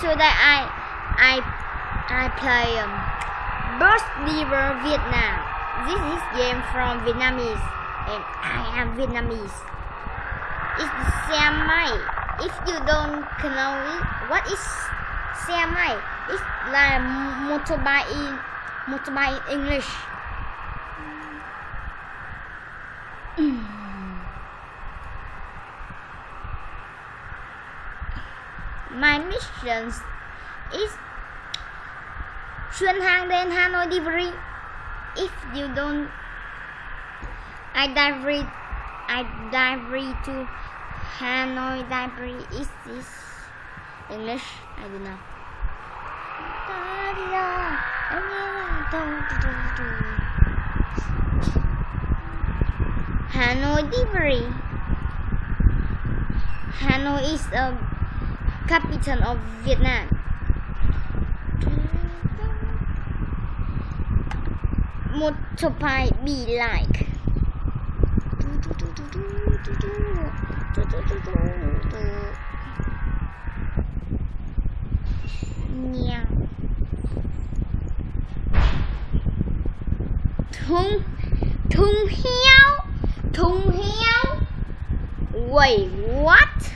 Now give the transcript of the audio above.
today I I I play um, Burst River Vietnam. This is game from Vietnamese and I am Vietnamese. It's Xe Mai. If you don't know it, what is Xe Mai? It's like motorbike in motorbike in English. My mission is xuyên hàng đến Hanoi delivery. If you don't, I delivery, I delivery to Hanoi delivery. Is this English? I don't know. Hanoi delivery. Hanoi is a capital of Vietnam. Motorbike be like. Meow. Thung thung heo thung heo Wait, what?